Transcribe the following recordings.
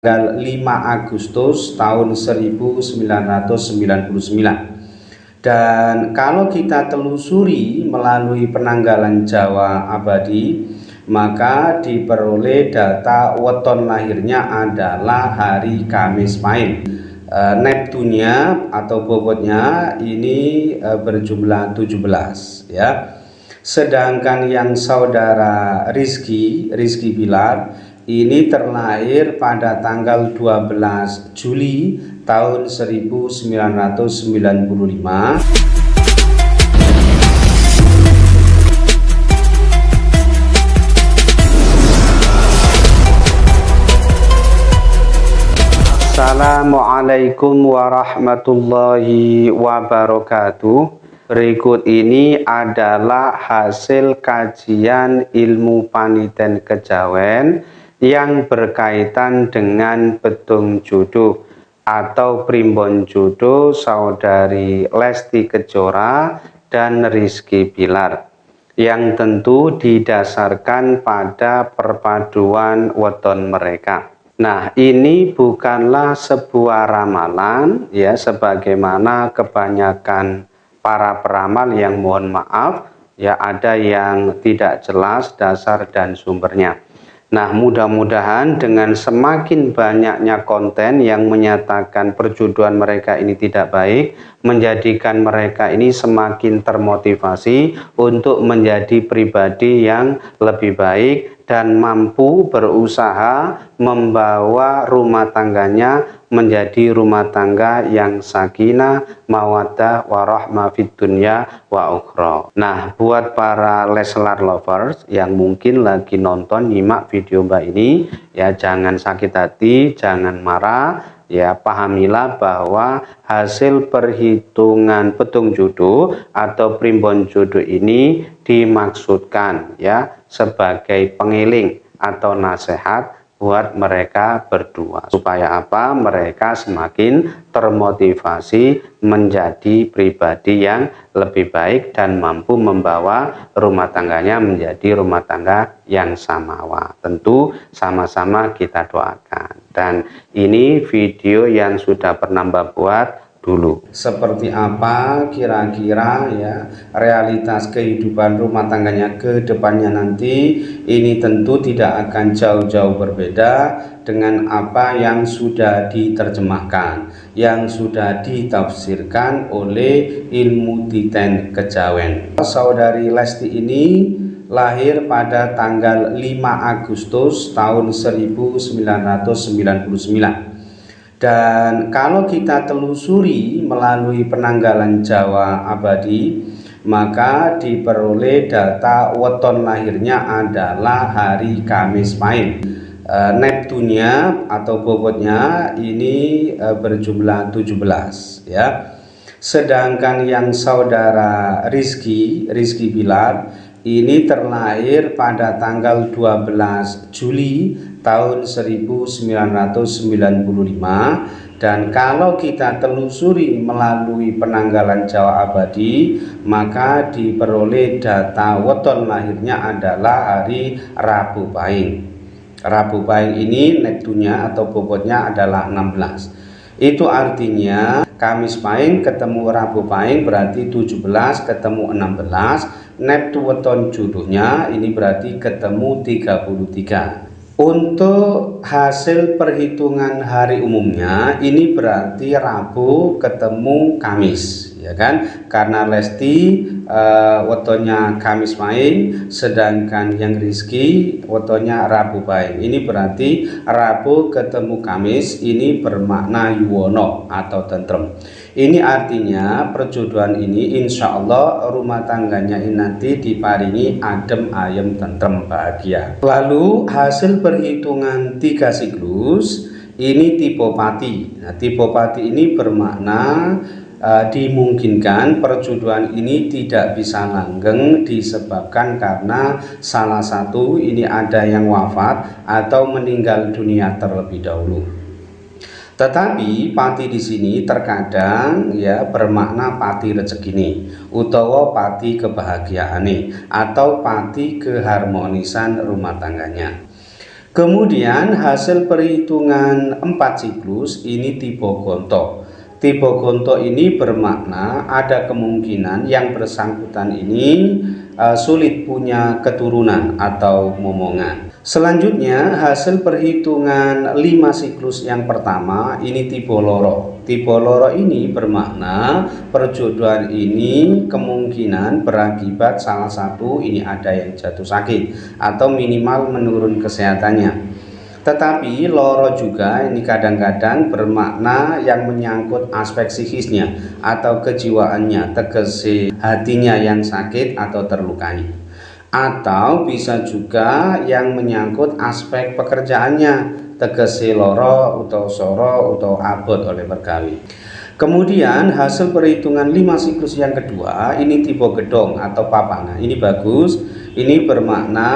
tanggal 5 Agustus tahun 1999 dan kalau kita telusuri melalui penanggalan Jawa abadi maka diperoleh data weton lahirnya adalah hari Kamis Pahing e, Neptunia atau bobotnya ini e, berjumlah 17 ya. Sedangkan yang saudara Rizky Rizky Bilar ini terlahir pada tanggal 12 Juli tahun 1995 Assalamualaikum warahmatullahi wabarakatuh. Berikut ini adalah hasil kajian ilmu paniten kejawen yang berkaitan dengan petung jodoh atau primbon jodoh saudari Lesti Kejora dan Rizky Bilar yang tentu didasarkan pada perpaduan weton mereka. Nah, ini bukanlah sebuah ramalan ya sebagaimana kebanyakan para peramal yang mohon maaf ya ada yang tidak jelas dasar dan sumbernya. Nah, mudah-mudahan dengan semakin banyaknya konten yang menyatakan perjodohan mereka ini tidak baik, menjadikan mereka ini semakin termotivasi untuk menjadi pribadi yang lebih baik dan mampu berusaha membawa rumah tangganya menjadi rumah tangga yang sakinah, mawaddah, warahmah fid dunya wa ukhra. Nah, buat para Leslar lovers yang mungkin lagi nonton nyimak video Mbak ini, ya jangan sakit hati, jangan marah, ya pahamilah bahwa hasil perhitungan petung jodoh atau primbon jodoh ini dimaksudkan ya sebagai pengiling atau nasihat buat mereka berdua. Supaya apa? Mereka semakin termotivasi menjadi pribadi yang lebih baik dan mampu membawa rumah tangganya menjadi rumah tangga yang samawa. Tentu sama-sama kita doakan dan ini video yang sudah pernah buat dulu. Seperti apa kira-kira ya realitas kehidupan rumah tangganya ke depannya nanti ini tentu tidak akan jauh-jauh berbeda dengan apa yang sudah diterjemahkan, yang sudah ditafsirkan oleh ilmu titen kejawen. Saudari Lesti ini lahir pada tanggal 5 Agustus tahun 1999 dan kalau kita telusuri melalui penanggalan Jawa abadi, maka diperoleh data weton lahirnya adalah hari Kamis Pahing. E, Neptunia atau bobotnya ini e, berjumlah 17 ya. Sedangkan yang saudara Rizky, Rizky Bilar ini terlahir pada tanggal 12 Juli tahun 1995 dan kalau kita telusuri melalui penanggalan Jawa Abadi maka diperoleh data weton lahirnya adalah hari Rabu Pahing. Rabu Pahing ini nektunya atau bobotnya adalah 16 itu artinya Kamis Pahing ketemu Rabu Pahing berarti 17 ketemu 16 Neptu weton jodohnya ini berarti ketemu 33 untuk hasil perhitungan hari umumnya ini berarti Rabu ketemu Kamis ya kan karena Lesti uh, wetonnya Kamis main sedangkan yang Rizky wetonnya Rabu baik ini berarti Rabu ketemu Kamis ini bermakna Yuwono atau tentrem ini artinya perjodohan ini insya Allah rumah tangganya ini nanti diparingi adem ayem tentrem bahagia. Lalu hasil perhitungan tiga siklus ini tipopati. Nah, tipopati ini bermakna uh, dimungkinkan perjodohan ini tidak bisa langgeng disebabkan karena salah satu ini ada yang wafat atau meninggal dunia terlebih dahulu. Tetapi pati di sini terkadang ya bermakna pati rezeki ini, utawa pati kebahagiaan nih, atau pati keharmonisan rumah tangganya. Kemudian hasil perhitungan 4 siklus ini tipe gonto. Tipe gonto ini bermakna ada kemungkinan yang bersangkutan ini uh, sulit punya keturunan atau momongan. Selanjutnya hasil perhitungan 5 siklus yang pertama ini tipe loro. Tipe loro ini bermakna perjodohan ini kemungkinan berakibat salah satu ini ada yang jatuh sakit atau minimal menurun kesehatannya. Tetapi loro juga ini kadang-kadang bermakna yang menyangkut aspek psikisnya atau kejiwaannya, tegesi hatinya yang sakit atau terlukai. Atau bisa juga yang menyangkut aspek pekerjaannya, tegesi loro atau soro atau abot oleh bergawi. Kemudian hasil perhitungan 5 siklus yang kedua ini tipe gedong atau papangan. Ini bagus. Ini bermakna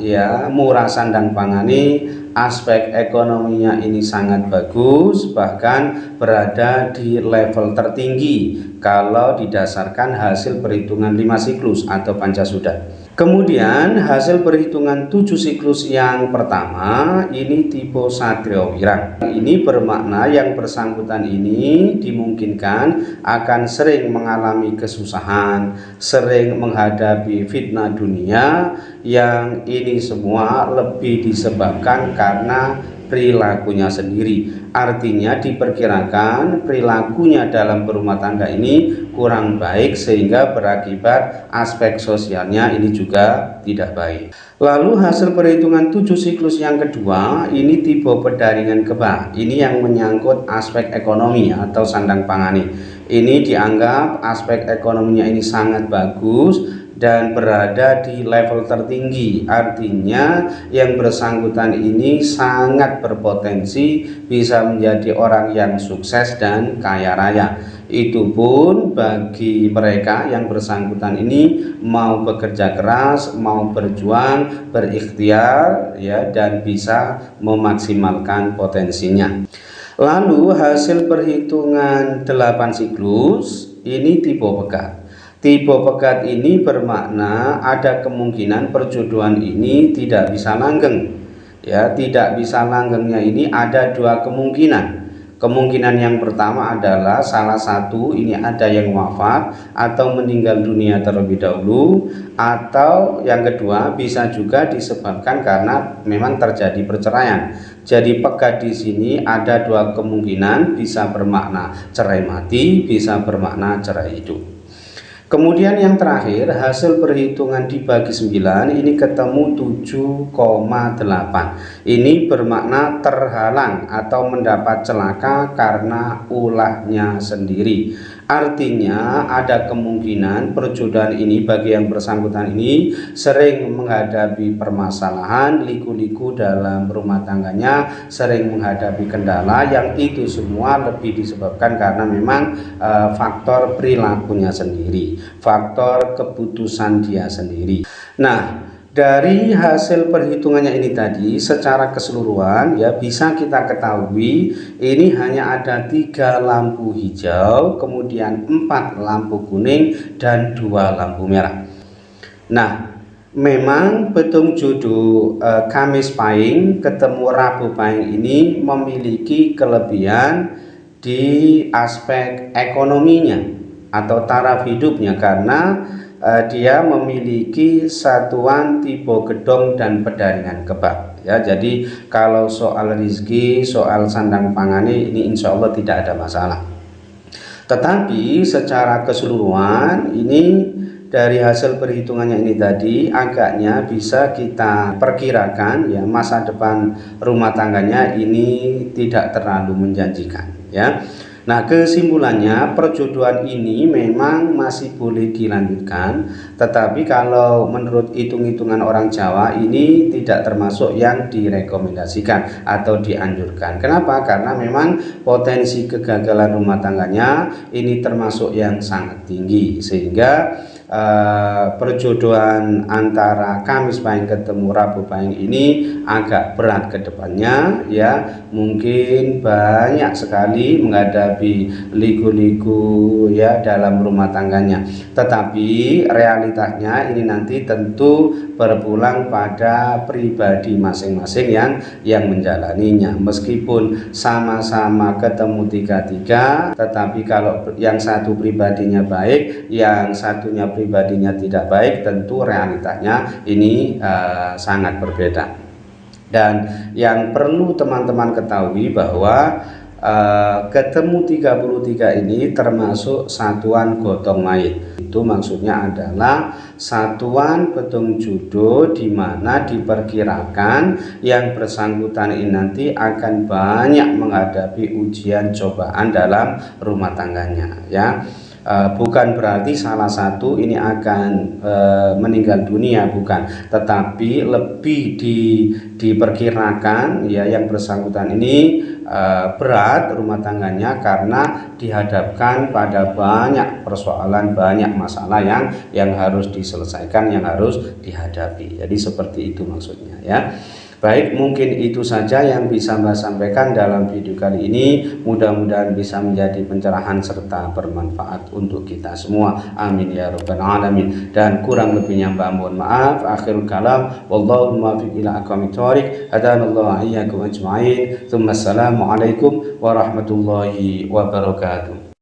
ya murah sandang pangani aspek ekonominya ini sangat bagus bahkan berada di level tertinggi kalau didasarkan hasil perhitungan 5 siklus atau pancasuda kemudian hasil perhitungan 7 siklus yang pertama ini tipe satrio wirang ini bermakna yang bersangkutan ini dimungkinkan akan sering mengalami kesusahan sering menghadapi fitnah dunia yang ini semua lebih disebabkan karena perilakunya sendiri. Artinya diperkirakan perilakunya dalam berumah tangga ini kurang baik sehingga berakibat aspek sosialnya ini juga tidak baik. Lalu hasil perhitungan tujuh siklus yang kedua ini tipe pedaringan kebah. Ini yang menyangkut aspek ekonomi atau sandang pangani ini dianggap aspek ekonominya ini sangat bagus dan berada di level tertinggi. Artinya yang bersangkutan ini sangat berpotensi bisa menjadi orang yang sukses dan kaya raya. Itu pun bagi mereka yang bersangkutan ini mau bekerja keras mau berjuang berikhtiar ya dan bisa memaksimalkan potensinya. Lalu hasil perhitungan 8 siklus ini tipe pekat Tipe pekat ini bermakna ada kemungkinan perjodohan ini tidak bisa langgeng. Ya, tidak bisa langgengnya ini ada dua kemungkinan. Kemungkinan yang pertama adalah salah satu ini ada yang wafat atau meninggal dunia terlebih dahulu atau yang kedua bisa juga disebabkan karena memang terjadi perceraian. Jadi pekat di sini ada dua kemungkinan bisa bermakna cerai mati, bisa bermakna cerai hidup. Kemudian yang terakhir hasil perhitungan dibagi 9 ini ketemu 7,8 Ini bermakna terhalang atau mendapat celaka karena ulahnya sendiri Artinya ada kemungkinan perjodohan ini bagi yang bersangkutan ini sering menghadapi permasalahan, liku-liku dalam rumah tangganya, sering menghadapi kendala yang itu semua lebih disebabkan karena memang e, faktor perilakunya sendiri, faktor keputusan dia sendiri. Nah, dari hasil perhitungannya ini tadi secara keseluruhan ya bisa kita ketahui ini hanya ada tiga lampu hijau kemudian empat lampu kuning dan dua lampu merah. Nah memang petung jodoh eh, Kamis Pahing ketemu Rabu Pahing ini memiliki kelebihan di aspek ekonominya atau taraf hidupnya karena uh, dia memiliki satuan tipe gedong dan pedaringan kebab. Ya jadi kalau soal rizki soal sandang pangani ini insya Allah tidak ada masalah. Tetapi secara keseluruhan ini dari hasil perhitungannya ini tadi agaknya bisa kita perkirakan ya masa depan rumah tangganya ini tidak terlalu menjanjikan ya Nah kesimpulannya perjodohan ini memang masih boleh dilanjutkan Tetapi kalau menurut hitung-hitungan orang Jawa ini tidak termasuk yang direkomendasikan atau dianjurkan Kenapa? Karena memang potensi kegagalan rumah tangganya ini termasuk yang sangat tinggi Sehingga uh, perjodohan antara Kamis Pahing ketemu Rabu Pahing ini agak berat ke depannya ya. Mungkin banyak sekali menghadapi liku-liku ya dalam rumah tangganya. Tetapi realitasnya ini nanti tentu berpulang pada pribadi masing-masing yang yang menjalaninya. Meskipun sama-sama ketemu tiga-tiga tetapi kalau yang satu pribadinya baik yang satunya pribadinya tidak baik tentu realitanya ini uh, sangat berbeda. Dan yang perlu teman-teman ketahui bahwa uh, ketemu 33 ini termasuk satuan gotong mayit itu maksudnya adalah satuan petung judo di mana diperkirakan yang bersangkutan ini nanti akan banyak menghadapi ujian cobaan dalam rumah tangganya ya uh, bukan berarti salah satu ini akan uh, meninggal dunia bukan. Tetapi lebih di, diperkirakan ya yang bersangkutan ini uh, berat rumah tangganya karena dihadapkan pada banyak persoalan banyak masalah yang yang harus diselesaikan yang harus dihadapi. Jadi seperti itu maksudnya ya Baik, mungkin itu saja yang bisa Mbak sampaikan dalam video kali ini. Mudah-mudahan bisa menjadi pencerahan serta bermanfaat untuk kita semua. Amin ya rabbal alamin. Dan kurang lebihnya Mbak mohon maaf. Akhirul kalam. Wallahu muwaffiq ila aqwamit thoriq. Hadanallahu iyyakum ajma'in. Tsumma warahmatullahi wabarakatuh.